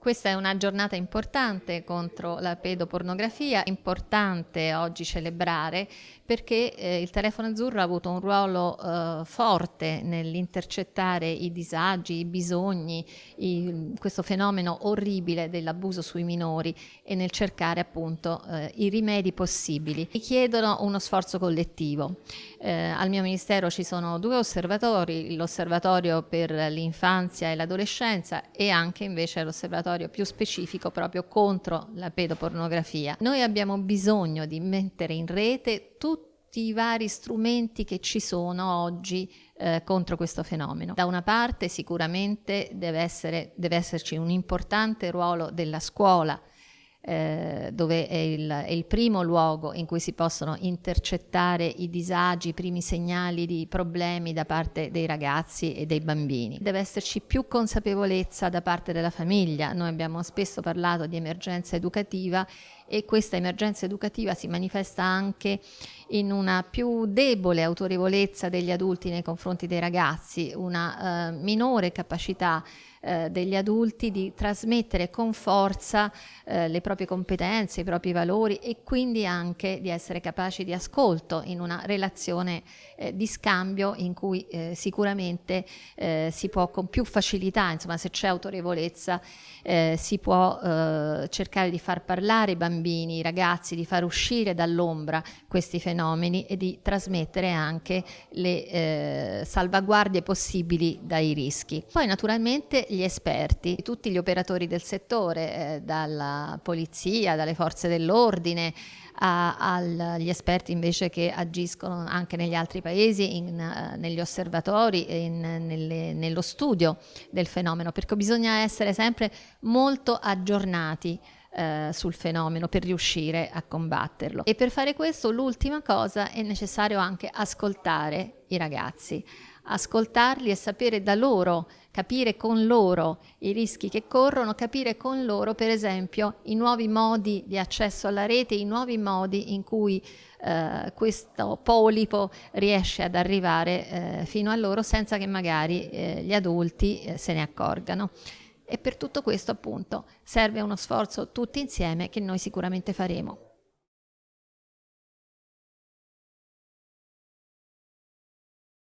Questa è una giornata importante contro la pedopornografia, importante oggi celebrare perché eh, il telefono azzurro ha avuto un ruolo eh, forte nell'intercettare i disagi, i bisogni, i, questo fenomeno orribile dell'abuso sui minori e nel cercare appunto eh, i rimedi possibili. Richiedono uno sforzo collettivo. Eh, al mio ministero ci sono due osservatori, l'osservatorio per l'infanzia e l'adolescenza e anche invece l'osservatorio osservatorio più specifico proprio contro la pedopornografia. Noi abbiamo bisogno di mettere in rete tutti i vari strumenti che ci sono oggi eh, contro questo fenomeno. Da una parte sicuramente deve, essere, deve esserci un importante ruolo della scuola eh, dove è il, è il, primo luogo in cui si possono intercettare i disagi, i primi segnali di problemi da parte dei ragazzi e dei bambini. Deve esserci più consapevolezza da parte della famiglia. Noi abbiamo spesso parlato di emergenza educativa e questa emergenza educativa si manifesta anche in una più debole autorevolezza degli adulti nei confronti dei ragazzi, una eh, minore capacità eh, degli adulti di trasmettere con forza eh, le proprie competenze, i propri valori e quindi anche di essere capaci di ascolto in una relazione eh, di scambio in cui eh, sicuramente si può con più facilità, insomma se c'è autorevolezza, si può cercare di far parlare i bambini, i ragazzi, di far uscire dall'ombra questi fenomeni e di trasmettere anche le salvaguardie possibili dai rischi. Poi naturalmente gli esperti, tutti gli operatori del settore, eh, dalla polizia, dalle forze dell'ordine, agli esperti invece che agiscono anche negli altri paesi, in, uh, negli osservatori in, nelle, nello studio del fenomeno, perché bisogna essere sempre molto aggiornati uh, sul fenomeno per riuscire a combatterlo. E per fare questo l'ultima cosa è necessario anche ascoltare i ragazzi, ascoltarli e sapere da loro, capire con loro i rischi che corrono, capire con loro per esempio i nuovi modi di accesso alla rete, i nuovi modi in cui eh, questo polipo riesce ad arrivare eh, fino a loro senza che magari eh, gli adulti eh, se ne accorgano. E per tutto questo appunto serve uno sforzo tutti insieme che noi sicuramente faremo.